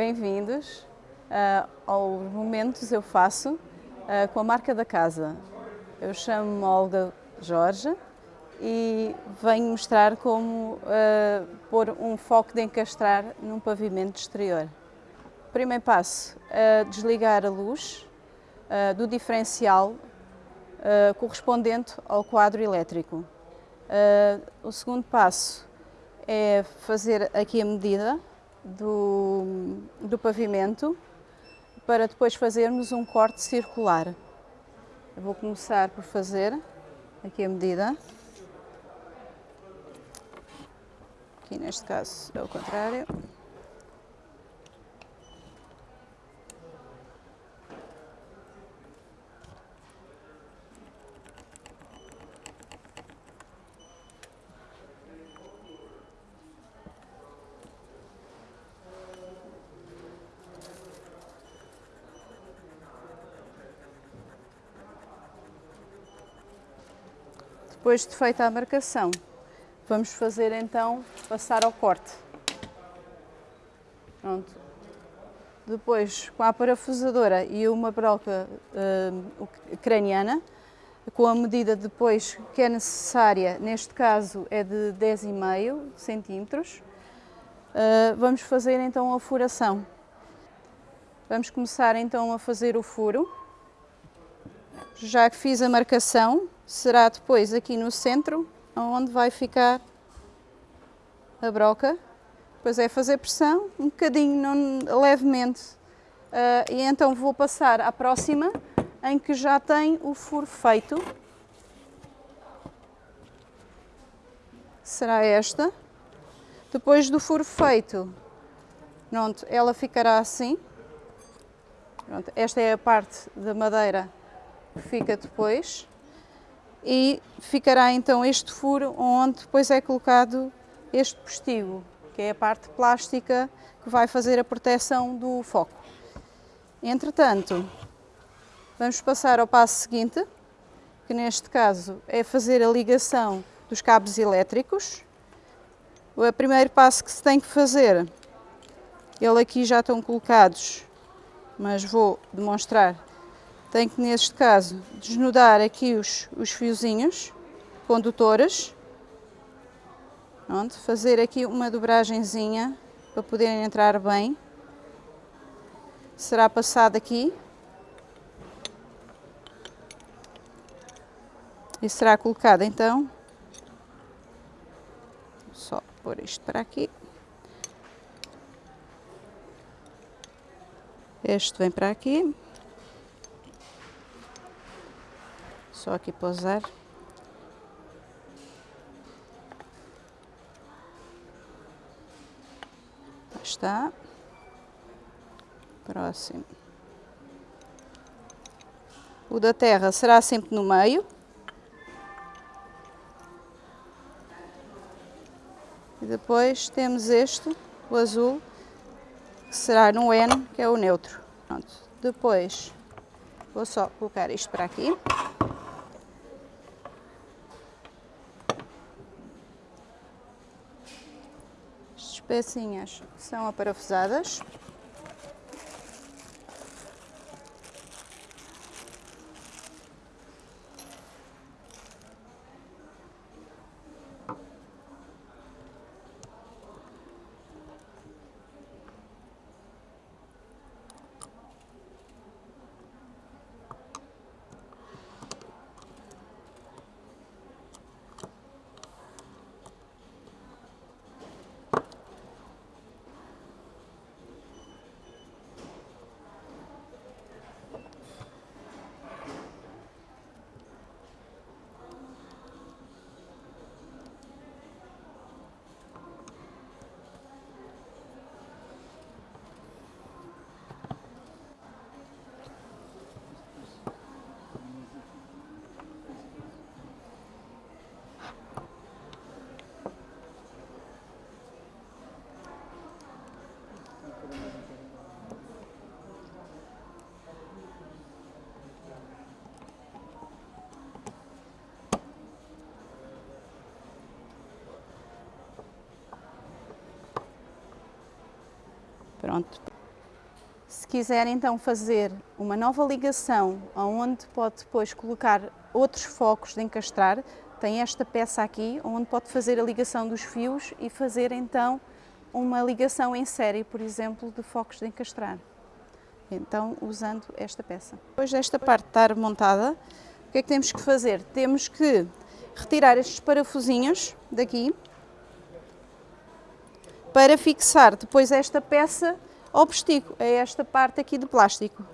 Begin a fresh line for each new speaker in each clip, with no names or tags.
Bem-vindos uh, aos Momentos Eu Faço uh, com a marca da casa. Eu chamo-me Olga Jorge e venho mostrar como uh, pôr um foco de encastrar num pavimento exterior. Primeiro passo, uh, desligar a luz uh, do diferencial correspondente ao quadro elétrico. o segundo passo é fazer aqui a medida do, do pavimento para depois fazermos um corte circular. Eu vou começar por fazer aqui a medida. Aqui neste caso é o contrário. Depois de feita a marcação, vamos fazer então passar ao corte. Pronto. Depois, com a parafusadora e uma broca uh, craniana, com a medida depois que é necessária, neste caso é de 10,5 centímetros, uh, vamos fazer então a furação. Vamos começar então a fazer o furo. Já que fiz a marcação, será depois aqui no centro, onde vai ficar a broca. Depois é fazer pressão, um bocadinho, não, levemente. Uh, e então vou passar à próxima, em que já tem o furo feito. Será esta. Depois do furo feito, pronto, ela ficará assim. Pronto, esta é a parte da madeira que fica depois e ficará então este furo onde depois é colocado este postigo, que é a parte plástica que vai fazer a proteção do foco. Entretanto, vamos passar ao passo seguinte, que neste caso é fazer a ligação dos cabos elétricos. O primeiro passo que se tem que fazer, ele aqui já estão colocados, mas vou demonstrar tem que, neste caso, desnudar aqui os, os fiozinhos condutores. Pronto, fazer aqui uma dobragenzinha para poderem entrar bem. Será passado aqui. E será colocado então. Só pôr isto para aqui. Este vem para aqui. Só aqui pousar. Está. Próximo. O da terra será sempre no meio. E depois temos este, o azul, que será no N, que é o neutro. Pronto. Depois vou só colocar isto para aqui. Pecinhas são aparafusadas. Pronto. quiser então fazer uma nova ligação, onde pode depois colocar outros focos de encastrar, tem esta peça aqui, onde pode fazer a ligação dos fios e fazer então uma ligação em série, por exemplo, de focos de encastrar. Então, usando esta peça. Depois desta parte estar montada, o que é que temos que fazer? Temos que retirar estes parafusinhos daqui para fixar depois esta peça ao postigo, a esta parte aqui de plástico.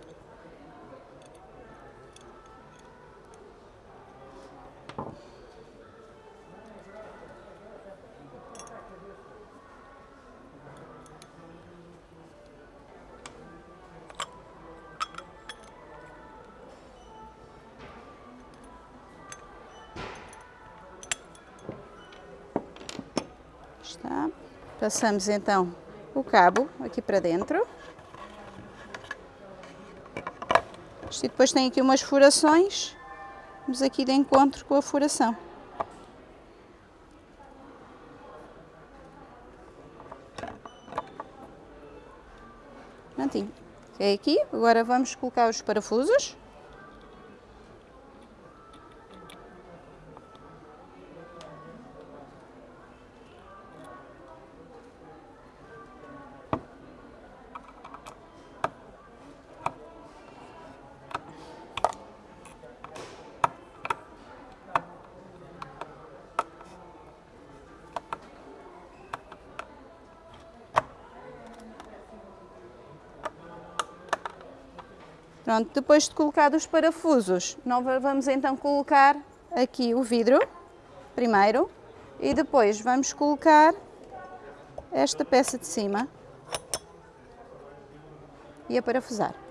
Está. Passamos então o cabo aqui para dentro. Isto depois tem aqui umas furações. Vamos aqui de encontro com a furação. Prontinho. É aqui. Agora vamos colocar os parafusos. Pronto, depois de colocar os parafusos, nós vamos então colocar aqui o vidro, primeiro, e depois vamos colocar esta peça de cima e a parafusar.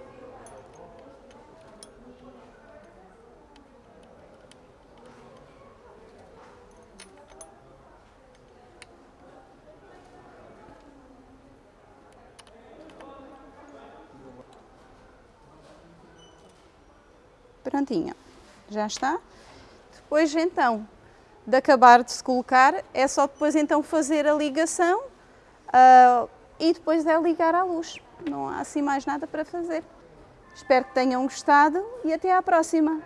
Prontinho, já está. Depois então de acabar de se colocar, é só depois então fazer a ligação uh, e depois é ligar à luz. Não há assim mais nada para fazer. Espero que tenham gostado e até à próxima.